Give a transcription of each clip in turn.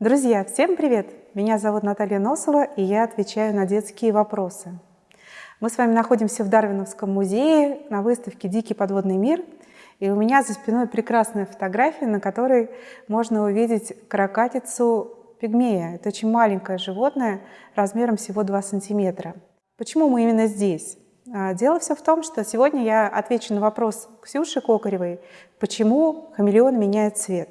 Друзья, всем привет! Меня зовут Наталья Носова, и я отвечаю на детские вопросы. Мы с вами находимся в Дарвиновском музее на выставке «Дикий подводный мир». И у меня за спиной прекрасная фотография, на которой можно увидеть каракатицу пигмея. Это очень маленькое животное, размером всего 2 сантиметра. Почему мы именно здесь? А, дело все в том, что сегодня я отвечу на вопрос Ксюши Кокаревой, почему хамелеон меняет цвет.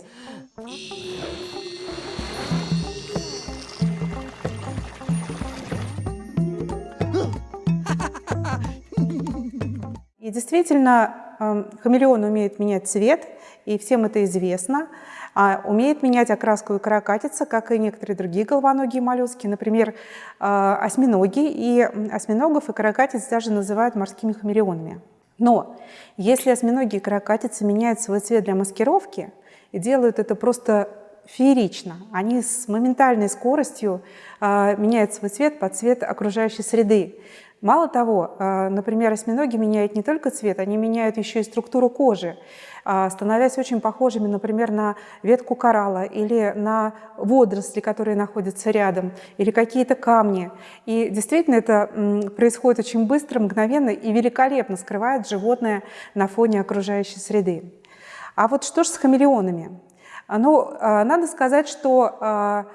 И действительно, эм, хамелеон умеет менять цвет, и всем это известно. А умеет менять окраску и каракатица, как и некоторые другие головоногие моллюски, например, э, осьминоги. И осьминогов и каракатиц даже называют морскими хамелеонами. Но если осьминоги и каракатицы меняют свой цвет для маскировки и делают это просто феерично, они с моментальной скоростью э, меняют свой цвет под цвет окружающей среды. Мало того, э, например, осьминоги меняют не только цвет, они меняют еще и структуру кожи, э, становясь очень похожими, например, на ветку коралла или на водоросли, которые находятся рядом, или какие-то камни. И действительно это происходит очень быстро, мгновенно и великолепно скрывает животное на фоне окружающей среды. А вот что же с хамелеонами? Ну, э, надо сказать, что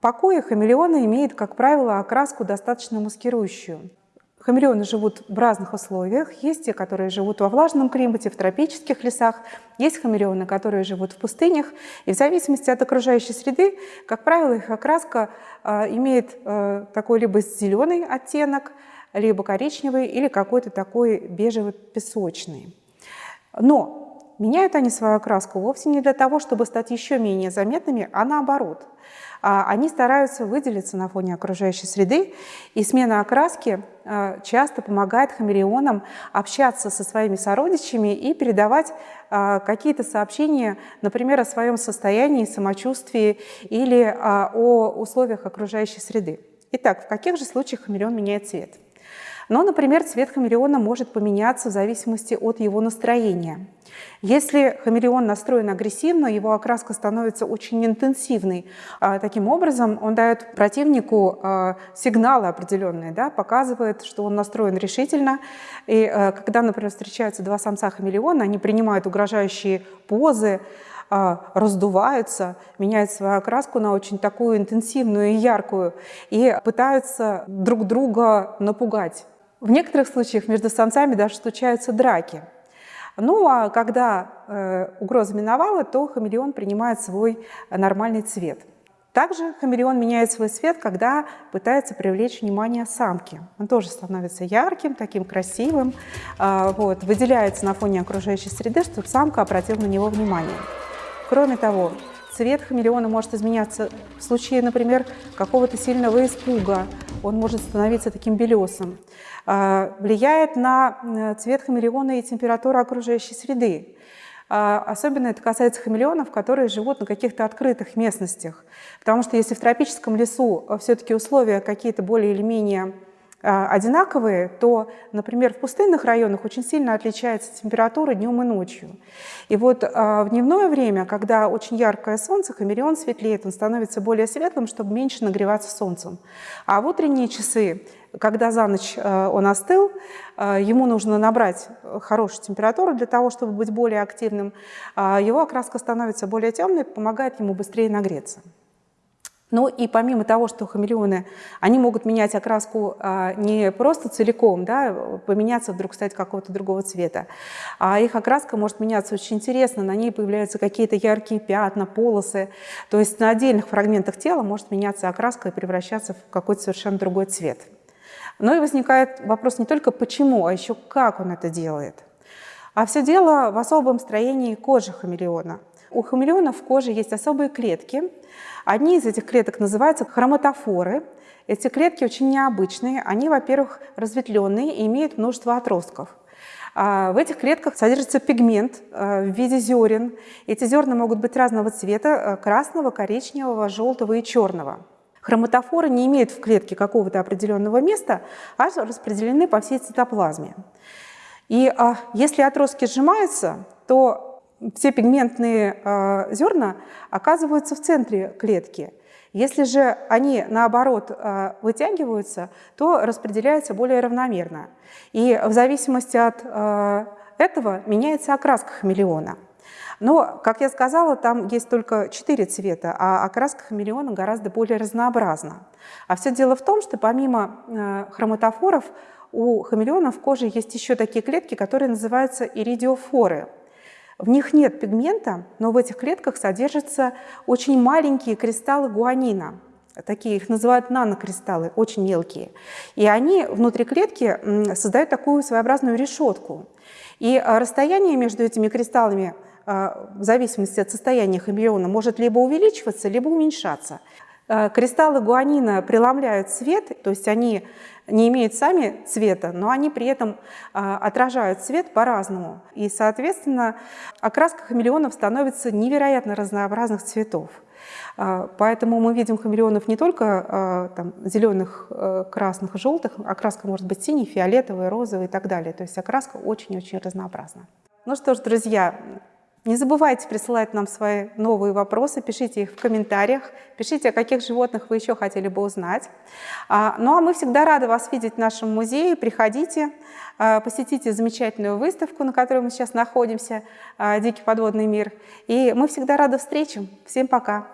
покои хамелеона имеет, как правило, окраску достаточно маскирующую. Хамелеоны живут в разных условиях. Есть те, которые живут во влажном климате, в тропических лесах. Есть хамелеоны, которые живут в пустынях. И в зависимости от окружающей среды, как правило, их окраска имеет такой либо зеленый оттенок, либо коричневый или какой-то такой бежево-песочный. Но меняют они свою окраску вовсе не для того, чтобы стать еще менее заметными, а наоборот – а, они стараются выделиться на фоне окружающей среды, и смена окраски а, часто помогает хамелеонам общаться со своими сородичами и передавать а, какие-то сообщения, например, о своем состоянии, самочувствии или о условиях окружающей среды. Итак, в каких же случаях хамелеон меняет цвет? Но, например, цвет хамелеона может поменяться в зависимости от его настроения. Если хамелеон настроен агрессивно, его окраска становится очень интенсивной. А, таким образом, он дает противнику а, сигналы определенные, да, показывает, что он настроен решительно. И а, когда, например, встречаются два самца хамелеона, они принимают угрожающие позы, раздуваются, меняют свою окраску на очень такую интенсивную и яркую и пытаются друг друга напугать. В некоторых случаях между самцами даже случаются драки. Ну а когда э, угроза миновала, то хамелеон принимает свой нормальный цвет. Также хамелеон меняет свой цвет, когда пытается привлечь внимание самки. Он тоже становится ярким, таким красивым, э, вот, выделяется на фоне окружающей среды, чтобы самка обратила на него внимание. Кроме того, цвет хамелеона может изменяться в случае, например, какого-то сильного испуга. Он может становиться таким белесым. А, влияет на э, цвет хамелеона и температура окружающей среды. А, особенно это касается хамелеонов, которые живут на каких-то открытых местностях. Потому что если в тропическом лесу э, все-таки условия какие-то более или менее одинаковые, то, например, в пустынных районах очень сильно отличается температура днем и ночью. И вот в дневное время, когда очень яркое солнце, хамелеон светлеет, он становится более светлым, чтобы меньше нагреваться солнцем. А в утренние часы когда за ночь э, он остыл, ему нужно набрать хорошую температуру для того, чтобы быть более активным. А его окраска становится более темной, помогает ему быстрее нагреться. Ну и помимо того, что хамелеоны, они могут менять окраску а, не просто целиком, да, поменяться вдруг стать какого-то другого цвета, а их окраска может меняться очень интересно, на ней появляются какие-то яркие пятна, полосы, то есть на отдельных фрагментах тела может меняться окраска и превращаться в какой-то совершенно другой цвет. Но и возникает вопрос не только почему, а еще как он это делает. А все дело в особом строении кожи хамелеона. У хамелеона в коже есть особые клетки. Одни из этих клеток называются хроматофоры. Эти клетки очень необычные. Они, во-первых, разветвленные и имеют множество отростков. А в этих клетках содержится пигмент э, в виде зерен. Эти зерна могут быть разного цвета э, – красного, коричневого, желтого и черного. Хроматофоры не имеют в клетке какого-то определенного места, а распределены по всей цитоплазме. И а, если отростки сжимаются, то все пигментные э, зерна оказываются в центре клетки. Если же они, наоборот, э, вытягиваются, то распределяются более равномерно. И в зависимости от э, этого меняется окраска хамелеона. Но, как я сказала, там есть только четыре цвета, а окраска хамелеона гораздо более разнообразна. А все дело в том, что помимо хроматофоров у хамелеонов в коже есть еще такие клетки, которые называются иридиофоры. В них нет пигмента, но в этих клетках содержатся очень маленькие кристаллы гуанина. Такие их называют нанокристаллы, очень мелкие. И они внутри клетки создают такую своеобразную решетку. И э, расстояние между этими кристаллами – а, в зависимости от состояния хамелеона может либо увеличиваться, либо уменьшаться. А, кристаллы гуанина преломляют свет, то есть они не имеют сами цвета, но они при этом а, отражают свет по-разному. И, соответственно, окраска хамелеонов становится невероятно разнообразных цветов. Поэтому мы видим хамелеонов не только там, зеленых, красных, желтых, окраска может быть синий, фиолетовый, розовый и так далее. То есть окраска очень-очень разнообразна. Ну что ж, друзья, не забывайте присылать нам свои новые вопросы, пишите их в комментариях, пишите, о каких животных вы еще хотели бы узнать. А, ну а мы всегда рады вас видеть в нашем музее. Приходите, а, посетите замечательную выставку, на которой мы сейчас находимся, а, «Дикий подводный мир». И мы всегда рады встречам. Всем пока!